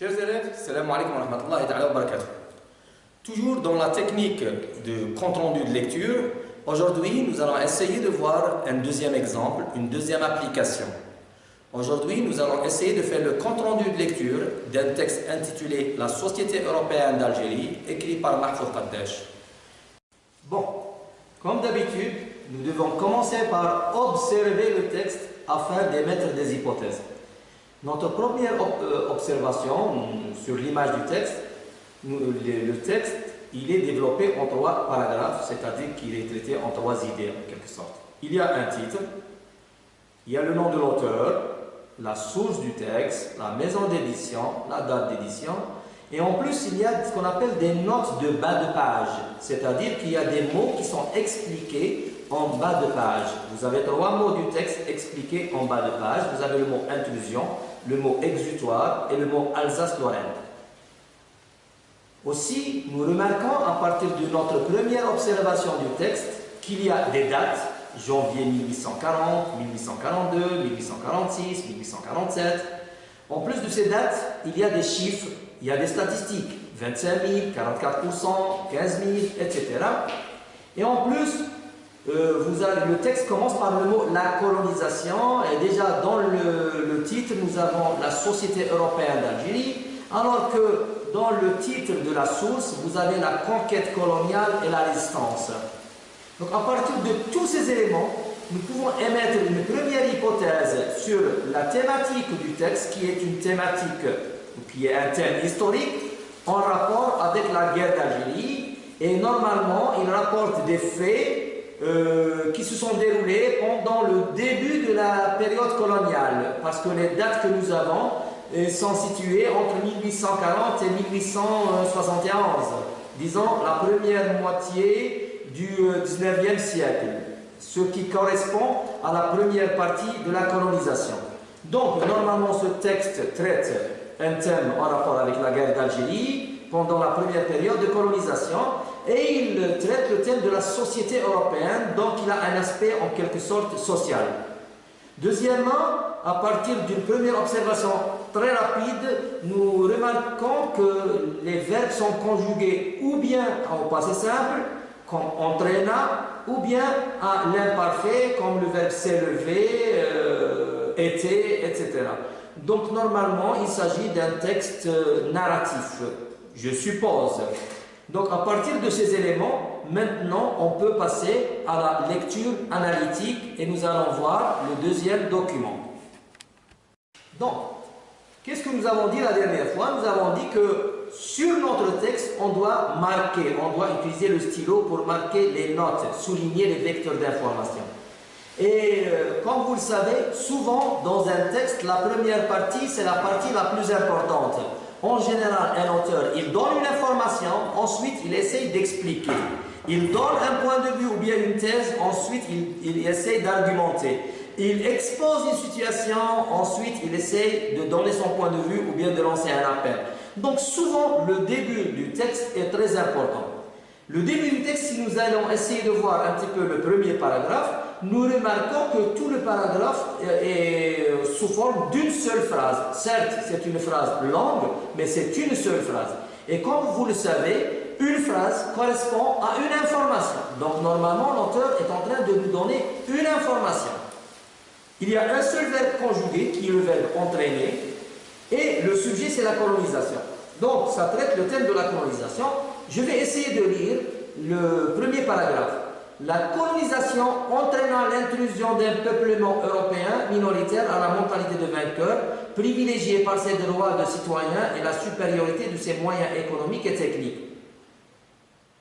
Chers élèves, salam alaikum wa rahmatullahi wa barakatuh. Toujours dans la technique de compte-rendu de lecture, aujourd'hui nous allons essayer de voir un deuxième exemple, une deuxième application. Aujourd'hui, nous allons essayer de faire le compte-rendu de lecture d'un texte intitulé La Société européenne d'Algérie, écrit par Mahfoud Qaddash. Bon, comme d'habitude, nous devons commencer par observer le texte afin d'émettre des hypothèses. Notre première euh, observation sur l'image du texte, le texte, il est développé en trois paragraphes, c'est-à-dire qu'il est traité en trois idées en quelque sorte. Il y a un titre, il y a le nom de l'auteur, la source du texte, la maison d'édition, la date d'édition, et en plus il y a ce qu'on appelle des notes de bas de page, c'est-à-dire qu'il y a des mots qui sont expliqués en bas de page. Vous avez trois mots du texte expliqués en bas de page. Vous avez le mot intrusion, le mot exutoire et le mot Alsace-Lorraine. Aussi, nous remarquons à partir de notre première observation du texte qu'il y a des dates, janvier 1840, 1842, 1846, 1847. En plus de ces dates, il y a des chiffres, il y a des statistiques, 25 000, 44%, 15 000, etc. Et en plus, euh, le texte commence par le mot la colonisation et déjà dans le, titre nous avons la Société européenne d'Algérie alors que dans le titre de la source vous avez la conquête coloniale et la résistance. Donc à partir de tous ces éléments nous pouvons émettre une première hypothèse sur la thématique du texte qui est une thématique qui est un thème historique en rapport avec la guerre d'Algérie et normalement il rapporte des faits euh, qui se sont déroulées pendant le début de la période coloniale, parce que les dates que nous avons euh, sont situées entre 1840 et 1871, disons la première moitié du 19e euh, siècle, ce qui correspond à la première partie de la colonisation. Donc, normalement, ce texte traite un thème en rapport avec la guerre d'Algérie pendant la première période de colonisation et il traite le thème de la société européenne, donc il a un aspect en quelque sorte social. Deuxièmement, à partir d'une première observation très rapide, nous remarquons que les verbes sont conjugués ou bien au passé simple, comme entraîna, ou bien à l'imparfait, comme le verbe s'élever, euh, était, etc. Donc normalement, il s'agit d'un texte euh, narratif, je suppose. Donc à partir de ces éléments, maintenant on peut passer à la lecture analytique et nous allons voir le deuxième document. Donc, qu'est-ce que nous avons dit la dernière fois? Nous avons dit que sur notre texte, on doit marquer, on doit utiliser le stylo pour marquer les notes, souligner les vecteurs d'information. Et euh, comme vous le savez, souvent dans un texte, la première partie, c'est la partie la plus importante. En général, un auteur, il donne une information, ensuite il essaye d'expliquer. Il donne un point de vue ou bien une thèse, ensuite il, il essaye d'argumenter. Il expose une situation, ensuite il essaye de donner son point de vue ou bien de lancer un appel. Donc souvent, le début du texte est très important. Le début du texte, si nous allons essayer de voir un petit peu le premier paragraphe, nous remarquons que tout le paragraphe est sous forme d'une seule phrase. Certes, c'est une phrase longue, mais c'est une seule phrase. Et comme vous le savez, une phrase correspond à une information. Donc normalement, l'auteur est en train de nous donner une information. Il y a un seul verbe conjugué qui est le verbe entraîner et le sujet c'est la colonisation. Donc ça traite le thème de la colonisation. Je vais essayer de lire le premier paragraphe la colonisation entraînant l'intrusion d'un peuplement européen minoritaire à la mentalité de vainqueur, privilégié par ses droits de citoyen et la supériorité de ses moyens économiques et techniques.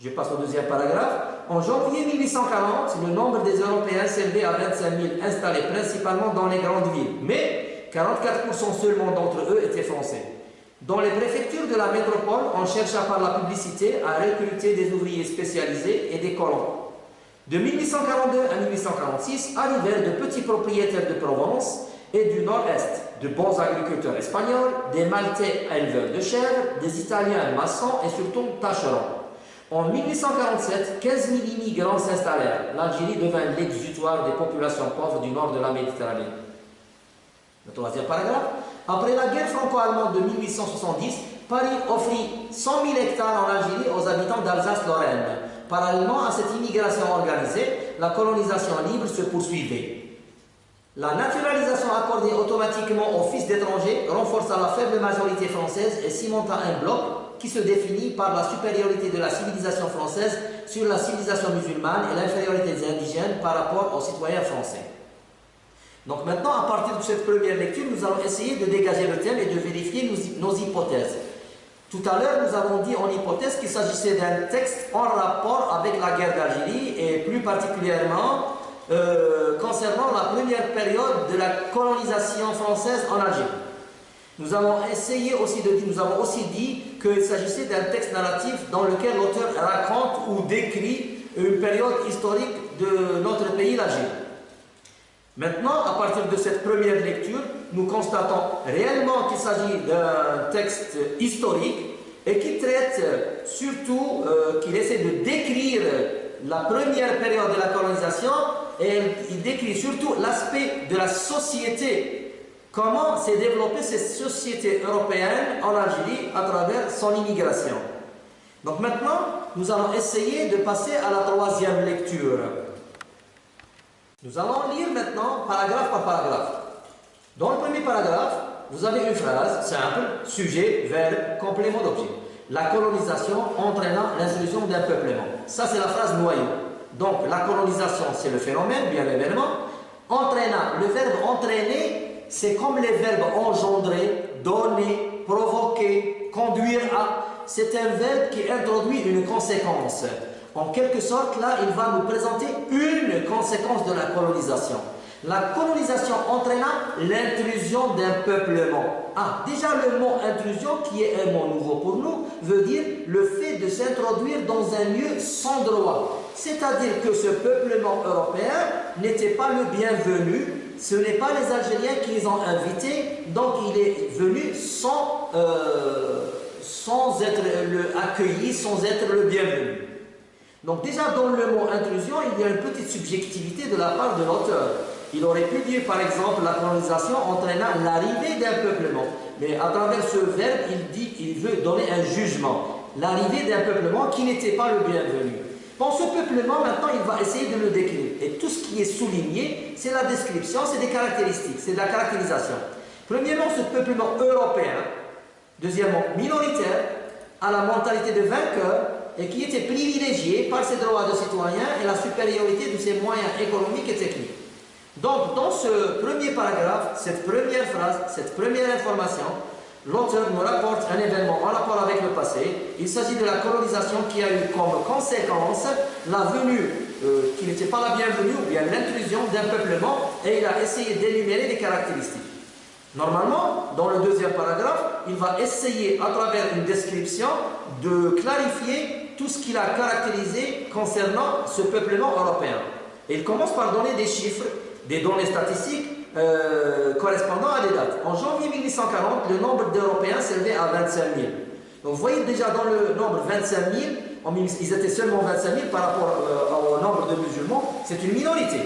Je passe au deuxième paragraphe. En janvier 1840, le nombre des Européens s'élevait à 25 000 installés principalement dans les grandes villes, mais 44% seulement d'entre eux étaient français. Dans les préfectures de la métropole, on chercha par la publicité à recruter des ouvriers spécialisés et des colons. De 1842 à 1846 arrivèrent de petits propriétaires de Provence et du nord-est, de bons agriculteurs espagnols, des Maltais éleveurs de chèvres, des Italiens maçons et surtout tâcherons. En 1847, 15 000 immigrants s'installèrent. L'Algérie devint l'exutoire des populations pauvres du nord de la Méditerranée. Le troisième paragraphe. Après la guerre franco-allemande de 1870, Paris offrit 100 000 hectares en Algérie aux habitants d'Alsace-Lorraine. Parallèlement à cette immigration organisée, la colonisation libre se poursuivait. La naturalisation accordée automatiquement aux fils d'étrangers renforça la faible majorité française et cimenta un bloc qui se définit par la supériorité de la civilisation française sur la civilisation musulmane et l'infériorité des indigènes par rapport aux citoyens français. Donc maintenant, à partir de cette première lecture, nous allons essayer de dégager le thème et de vérifier nos, hypothèses. Tout à l'heure, nous avons dit en hypothèse qu'il s'agissait d'un texte en rapport avec la guerre d'Algérie et plus particulièrement euh, concernant la première période de la colonisation française en Algérie. Nous avons essayé aussi de nous avons aussi dit qu'il s'agissait d'un texte narratif dans lequel l'auteur raconte ou décrit une période historique de notre pays, l'Algérie. Maintenant, à partir de cette première lecture, nous constatons réellement qu'il s'agit d'un texte historique et qui traite surtout, euh, qu'il essaie de décrire la première période de la colonisation et il décrit surtout l'aspect de la société, comment s'est développée cette société européenne en Algérie à travers son immigration. Donc maintenant, nous allons essayer de passer à la troisième lecture. Nous allons lire maintenant paragraphe par paragraphe. Dans le premier paragraphe, vous avez une phrase simple, sujet, verbe, complément d'objet. La colonisation entraînant l'insolution d'un peuplement. Ça, c'est la phrase noyau. Donc la colonisation, c'est le phénomène, bien l'événement. Entraînant, le verbe entraîner, c'est comme les verbes engendrer, donner, provoquer, conduire à. C'est un verbe qui introduit une conséquence. En quelque sorte, là, il va nous présenter une conséquence de la colonisation. La colonisation entraîna l'intrusion d'un peuplement. Ah, déjà le mot intrusion, qui est un mot nouveau pour nous, veut dire le fait de s'introduire dans un lieu sans droit. C'est-à-dire que ce peuplement européen n'était pas le bienvenu, ce n'est pas les Algériens qui les ont invités, donc il est venu sans, euh, sans être accueilli, sans être le bienvenu. Donc déjà dans le mot intrusion, il y a une petite subjectivité de la part de l'auteur. Il aurait pu dire par exemple la colonisation entraîna l'arrivée d'un peuplement. Mais à travers ce verbe, il dit qu'il veut donner un jugement. L'arrivée d'un peuplement qui n'était pas le bienvenu. Dans ce peuplement, maintenant, il va essayer de le décrire. Et tout ce qui est souligné, c'est la description, c'est des caractéristiques, c'est de la caractérisation. Premièrement, ce peuplement européen. Deuxièmement, minoritaire, à la mentalité de vainqueur, et qui était privilégié par ses droits de citoyen et la supériorité de ses moyens économiques et techniques. Donc, dans ce premier paragraphe, cette première phrase, cette première information, l'auteur nous rapporte un événement en rapport avec le passé. Il s'agit de la colonisation qui a eu comme conséquence la venue, euh, qui n'était pas la bienvenue, ou bien l'intrusion d'un peuplement, et il a essayé d'énumérer des caractéristiques. Normalement, dans le deuxième paragraphe, il va essayer, à travers une description, de clarifier tout ce qu'il a caractérisé concernant ce peuplement européen. Et il commence par donner des chiffres des données statistiques euh, correspondant à des dates. En janvier 1840, le nombre d'Européens s'élevait à 25 000. Donc vous voyez déjà dans le nombre 25 000, ils étaient seulement 25 000 par rapport euh, au nombre de musulmans, c'est une minorité,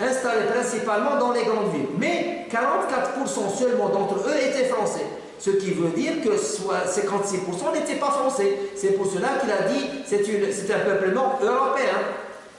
installée principalement dans les grandes villes. Mais 44% seulement d'entre eux étaient français. Ce qui veut dire que 56% n'étaient pas français. C'est pour cela qu'il a dit c'est un peuplement européen.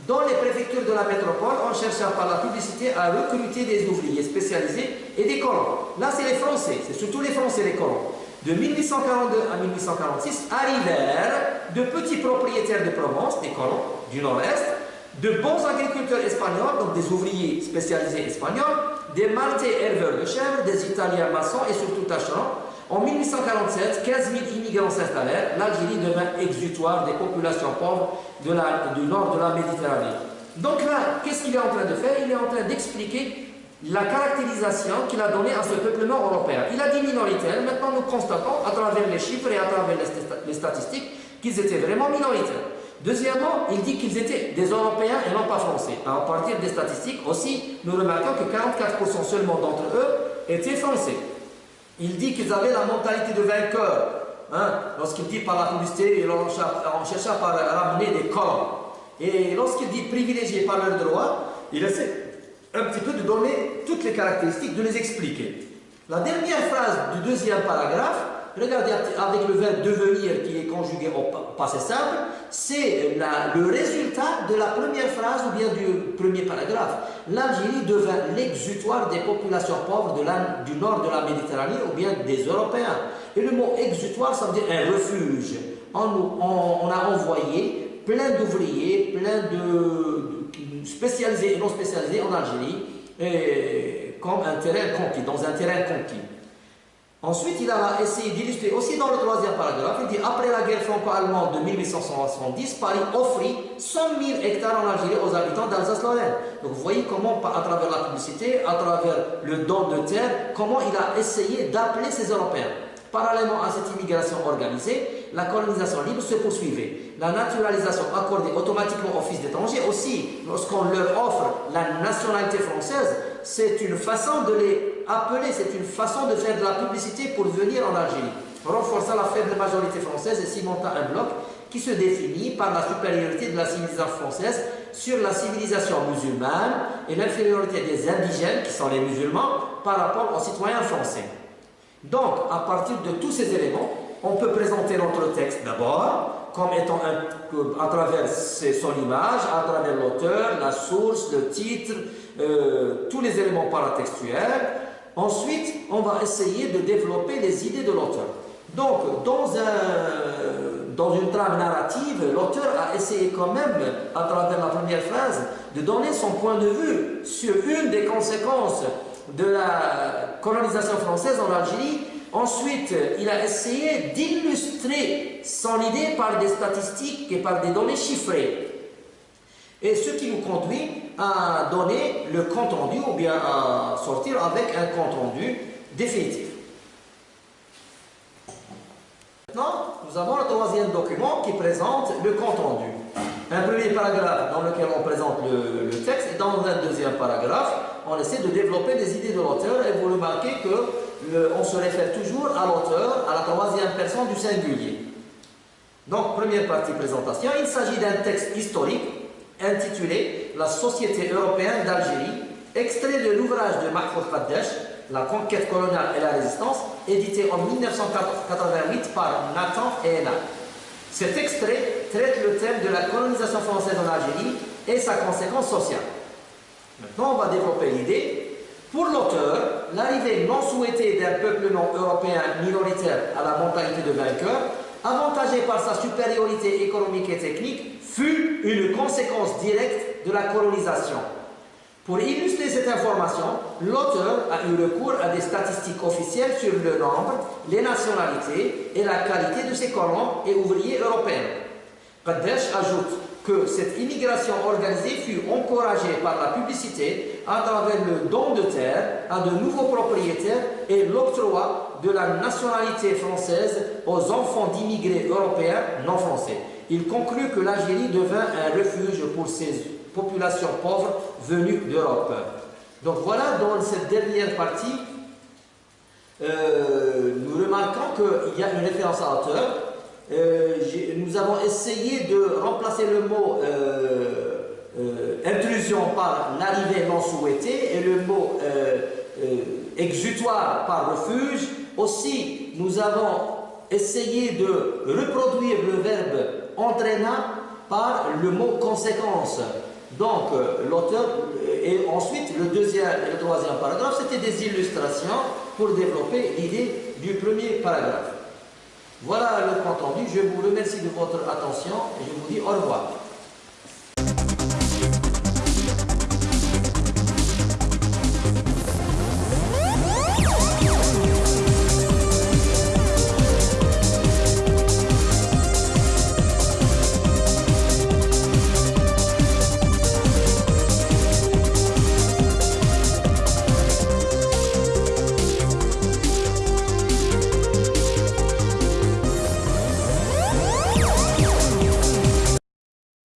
Dans les préfectures de la métropole, on chercha par la publicité à recruter des ouvriers spécialisés et des colons. Là, c'est les Français, c'est surtout les Français les colons. De 1842 à 1846, arrivèrent de petits propriétaires de Provence, des colons du nord-est, de bons agriculteurs espagnols, donc des ouvriers spécialisés espagnols, des Maltais éleveurs de chèvres, des Italiens maçons et surtout tâcherons, en 1847, 15 000 immigrants s'installèrent. L'Algérie devint exutoire des populations pauvres du nord de la Méditerranée. Donc là, qu'est-ce qu'il est en train de faire? Il est en train d'expliquer la caractérisation qu'il a donnée à ce peuplement européen. Il a dit minoritaire, maintenant nous constatons à travers les chiffres et à travers les statistiques qu'ils étaient vraiment minoritaires. Deuxièmement, il dit qu'ils étaient des Européens et non pas Français. À partir des statistiques aussi, nous remarquons que 44% seulement d'entre eux étaient Français. Il dit qu'ils avaient la mentalité de vainqueur. Hein? Lorsqu'il dit par la publicité, on chercha par ramener des corps. Et lorsqu'il dit privilégiés par leurs droits, il essaie un petit peu de donner toutes les caractéristiques, de les expliquer. La dernière phrase du deuxième paragraphe, regardez avec le verbe devenir qui est conjugué au passé simple, c'est le résultat de la première phrase ou bien du premier paragraphe. L'Algérie devint l'exutoire des populations pauvres du nord de la Méditerranée ou bien des Européens. Et le mot exutoire, ça veut dire un refuge. On, a envoyé plein d'ouvriers, plein de, spécialisés et non spécialisés en Algérie, comme un terrain conquis, dans un terrain conquis. Ensuite, il a essayé d'illustrer aussi dans le troisième paragraphe, il dit après la guerre franco-allemande de 1870, Paris offrit 100 000 hectares en Algérie aux habitants d'Alsace-Lorraine. Donc vous voyez comment, à travers la publicité, à travers le don de terre, comment il a essayé d'appeler ces Européens. Parallèlement à cette immigration organisée, la colonisation libre se poursuivait. La naturalisation accordée automatiquement aux fils d'étrangers aussi, lorsqu'on leur offre la nationalité française, c'est une façon de les appeler, c'est une façon de faire de la publicité pour venir en Algérie, renforçant la faible majorité française et cimentant un bloc qui se définit par la supériorité de la civilisation française sur la civilisation musulmane et l'infériorité des indigènes, qui sont les musulmans, par rapport aux citoyens français. Donc, à partir de tous ces éléments, on peut présenter notre texte d'abord comme étant un, à travers son image, à travers l'auteur, la source, le titre, euh, tous les éléments paratextuels. Ensuite, on va essayer de développer les idées de l'auteur. Donc, dans, un, dans une trame narrative, l'auteur a essayé quand même, à travers la première phrase, de donner son point de vue sur une des conséquences de la colonisation française en Algérie. Ensuite, il a essayé d'illustrer son idée par des statistiques et par des données chiffrées. Et ce qui nous conduit à donner le compte rendu ou bien à sortir avec un compte rendu définitif. Maintenant, nous avons le troisième document qui présente le compte rendu. Un premier paragraphe dans lequel on présente le, texte et dans un deuxième paragraphe, on essaie de développer des idées de l'auteur et vous remarquez qu'on se réfère toujours à l'auteur, à la troisième personne du singulier. Donc, première partie présentation, il s'agit d'un texte historique intitulé La Société européenne d'Algérie, extrait de l'ouvrage de Mahfoud Qaddesh, La conquête coloniale et la résistance, édité en 1988 par Nathan et Ena. Cet extrait traite le thème de la colonisation française en Algérie et sa conséquence sociale. Maintenant, on va développer l'idée. Pour l'auteur, l'arrivée non souhaitée d'un peuple non européen minoritaire à la mentalité de vainqueur, avantagé par sa supériorité économique et technique, fut une conséquence directe de la colonisation. Pour illustrer cette information, l'auteur a eu recours à des statistiques officielles sur le nombre, les nationalités et la qualité de ses colons et ouvriers européens. Kadesh ajoute que cette immigration organisée fut encouragée par la publicité à travers le don de terre à de nouveaux propriétaires et l'octroi de la nationalité française aux enfants d'immigrés européens non français. Il conclut que l'Algérie devint un refuge pour ces populations pauvres venues d'Europe. Donc voilà, dans cette dernière partie, euh, nous remarquons qu'il y a une référence à l'auteur. Euh, nous avons essayé de remplacer le mot euh, intrusion par l'arrivée non souhaitée et le mot exutoire par refuge. Aussi, nous avons essayé de reproduire le verbe entraînant par le mot conséquence. Donc, euh, l'auteur, et ensuite, le deuxième et le troisième paragraphe, c'était des illustrations pour développer l'idée du premier paragraphe. Voilà le compte. Je vous remercie de votre attention et je vous dis au revoir.